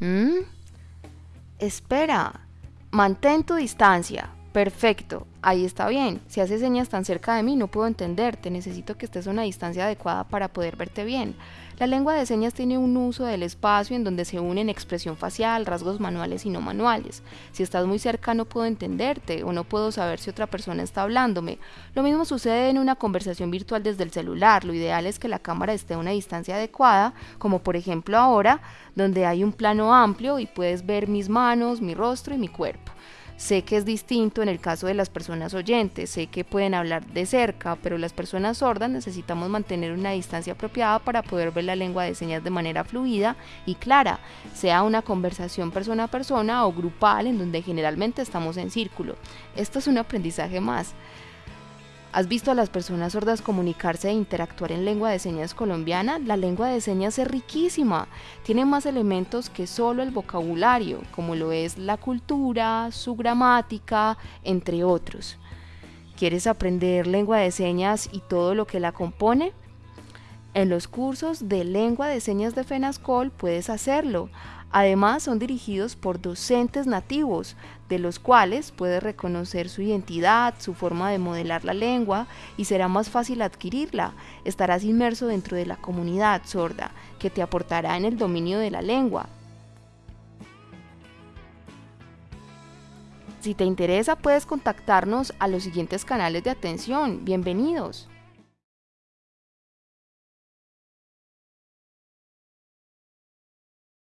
¿Mm? Espera, mantén tu distancia. Perfecto, ahí está bien. Si haces señas tan cerca de mí no puedo entenderte, necesito que estés a una distancia adecuada para poder verte bien. La lengua de señas tiene un uso del espacio en donde se unen expresión facial, rasgos manuales y no manuales. Si estás muy cerca no puedo entenderte o no puedo saber si otra persona está hablándome. Lo mismo sucede en una conversación virtual desde el celular. Lo ideal es que la cámara esté a una distancia adecuada, como por ejemplo ahora, donde hay un plano amplio y puedes ver mis manos, mi rostro y mi cuerpo. Sé que es distinto en el caso de las personas oyentes, sé que pueden hablar de cerca, pero las personas sordas necesitamos mantener una distancia apropiada para poder ver la lengua de señas de manera fluida y clara, sea una conversación persona a persona o grupal en donde generalmente estamos en círculo. Esto es un aprendizaje más. ¿Has visto a las personas sordas comunicarse e interactuar en lengua de señas colombiana? La lengua de señas es riquísima, tiene más elementos que solo el vocabulario, como lo es la cultura, su gramática, entre otros. ¿Quieres aprender lengua de señas y todo lo que la compone? En los cursos de lengua de señas de FENASCOL puedes hacerlo. Además, son dirigidos por docentes nativos, de los cuales puedes reconocer su identidad, su forma de modelar la lengua y será más fácil adquirirla. Estarás inmerso dentro de la comunidad sorda, que te aportará en el dominio de la lengua. Si te interesa, puedes contactarnos a los siguientes canales de atención. Bienvenidos.